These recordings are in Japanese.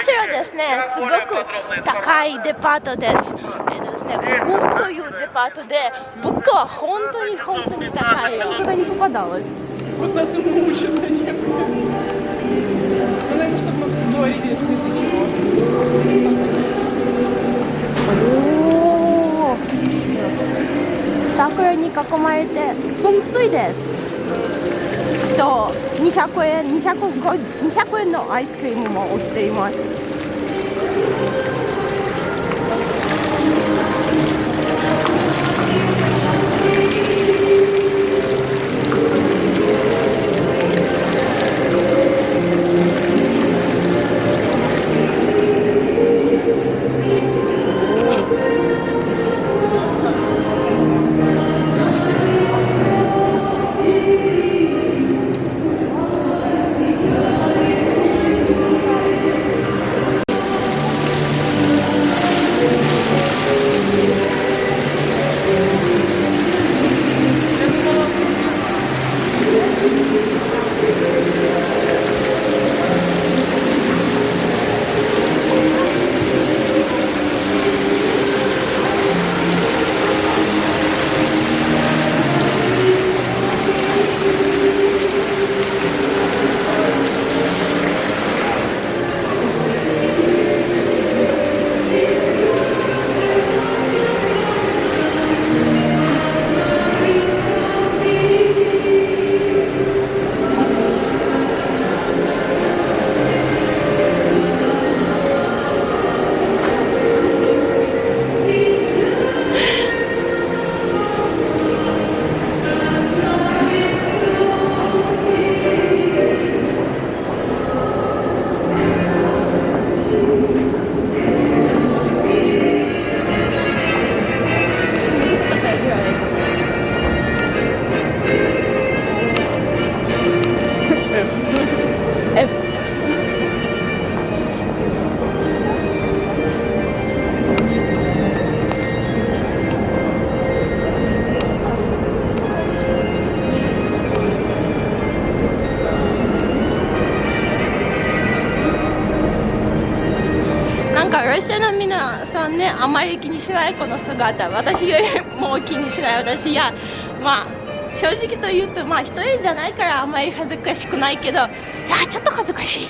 店はですね、すごく高いデパートです。えーですね、グンというデパートで、物は本当に本当に高い。桜に囲まれて噴水で。す。と200円 200, 円のアイスクリームも売っています。さんねあまり気にしないこの姿私よりも気にしない私いやまあ正直と言うとまあ一人じゃないからあんまり恥ずかしくないけどいやちょっと恥ずかしい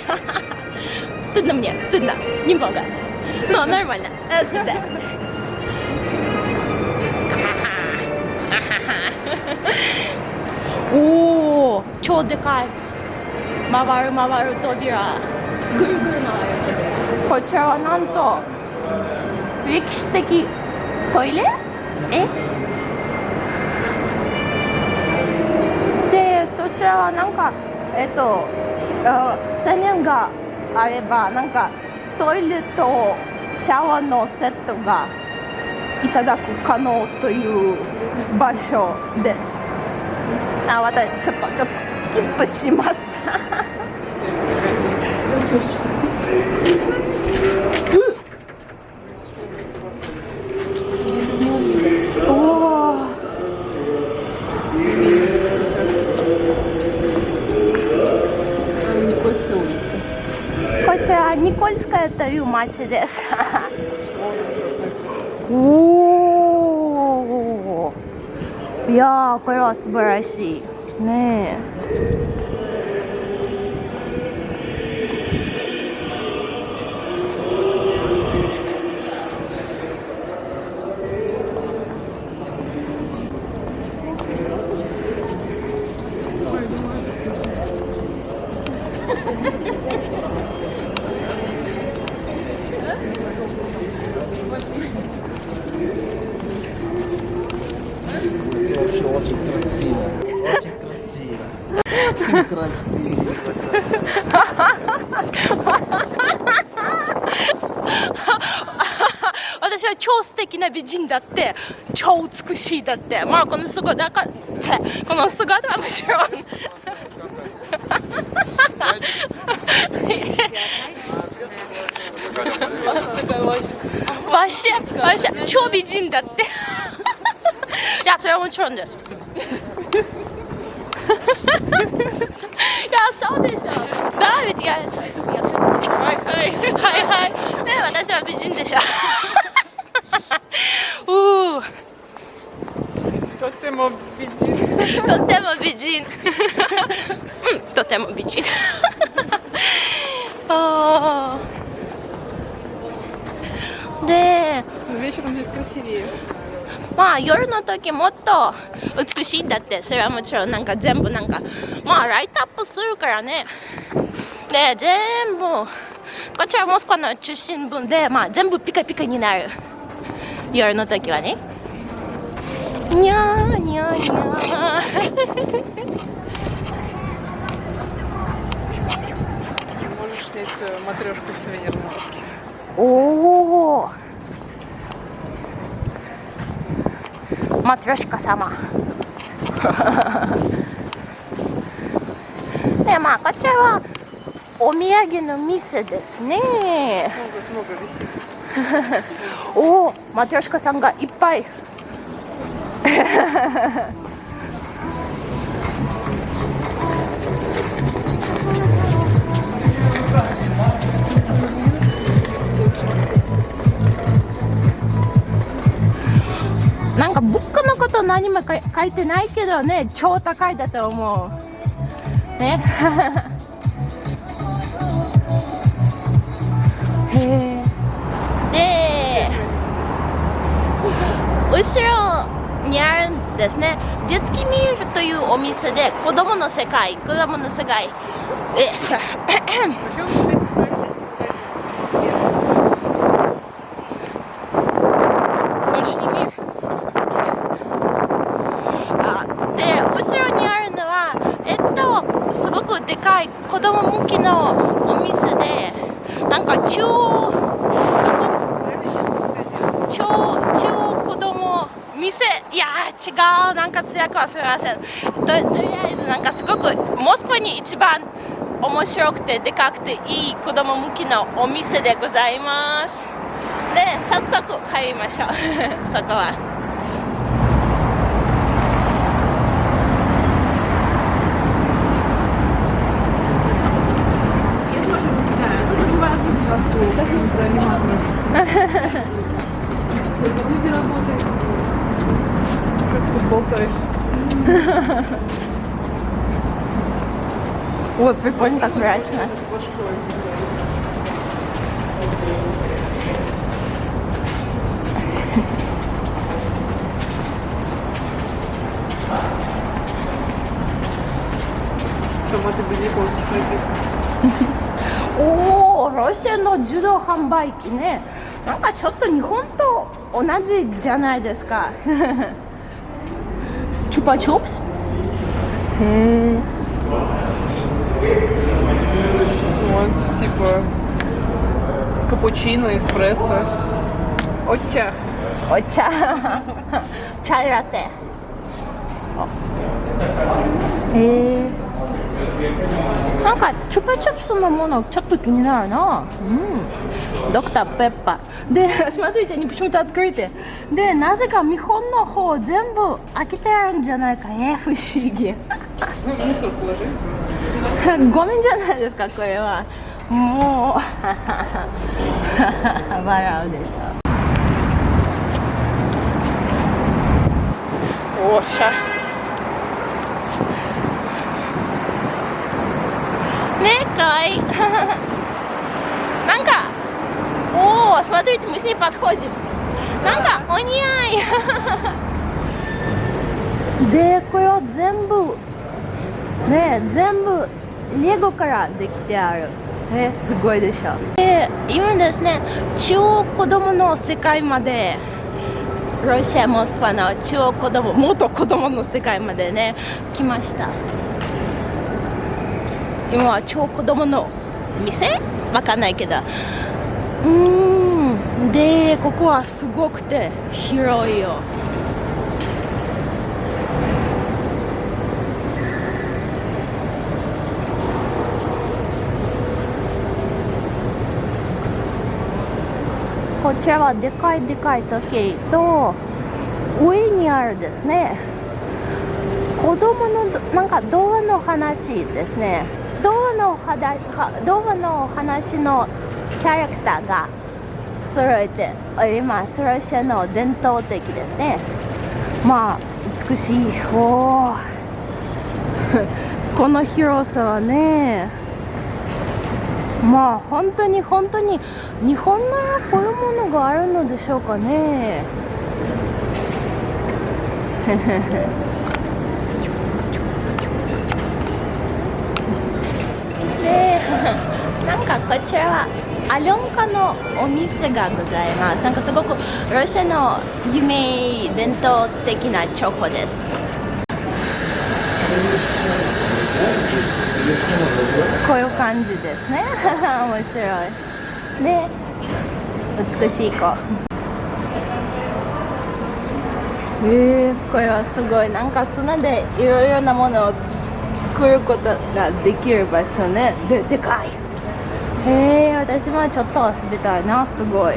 стыдно мне стыдно немного но нормально э, стыдноおお超でかい回る回る扉ぐるぐる回る扉こちらはなんと 歴史的。トイレ？え？でそちらはなんかえっとあ1000円があればなんかトイレとシャワーのセットがいただく可能という場所です。あ私ちょっとちょっとスキップします。お スカヤという町です。おお。いや красиво. красиво. 私は超素敵な美人だって超美しいだってまあこの姿だかってこの姿はもちろんわしわし超美人だっていやそれはもちろんです 美人でしょ。とても美人。とても美人。うん、とても美人。あでまあ夜の時もっと美しいんだって。それはもちろんなんか全部なんかまあライトアップするからね。で全部こちらモスクワの中心部でまあ全部ピカピカになる夜の時はねにゃーにゃーにゃー Можешь снять э, матрешку в сувенирном лавке. おおマトリョシカ様でまあこちらは お土産の店ですね。おおマトヨシカさんがいっぱい。なんか物価のこと何も書いてないけどね超高いだと思う。ね。え、で後ろにあるんですね。デツキミールというお店で子供の世界。子供の世界。でかい子供向きのお店でなんか中央店いやー違うなんか通訳はすみません。ととりあえずなんかすごくモスクワに一番面白くてでかくていい子供向きのお店でございます。で早速入りましょう。そこは。тут болтаешься. Ой, прикольно, как мрачно. Башкой. Томаты без японских напитков. おおロシアの自動販売機ねなんかちょっと日本と同じじゃないですか Чупа-чупс. Вот, типа, капучино, эспрессо. Отча. Отча. Чай латте. Э. なんかチュプチュプスのものちょっと気になるな。うん。ドクターペッパー。で しまっていて、に、し они почему-то でなぜか見本の方全部開けてあるんじゃないかえ不思議。ごめんじゃないですかこれは。もう。笑うでしょ。おしゃ。ねかわいいなんかおお смотрите мы с ней подходим なんかお似合いでこれは全部ね全部レゴからできてあるえすごいでしょで今ですね超子供の世界までロシア・モスクワの超子供元子供の世界までね来ました 今は超子供の店？わかんないけど。うん。でここはすごくて広いよ。こちらはでかいでかい時計と上にあるですね。子供のなんか童話の話ですね。童のはだは童話の話のキャラクターが揃えております。ロシアの伝統的ですね。まあ美しい。お この広さはね。まあ本当に本当に日本ならこういうものがあるのでしょうかね。へへへで なんかこちらはアリョンカのお店がございます。なんかすごくロシアの有名伝統的なチョコです。こういう感じですね。面白い。で美しい子。えー、これはすごい。なんか砂でいろいろなものを作ることができる場所ね。ででかい。へえ私もちょっと遊びたいなすごい。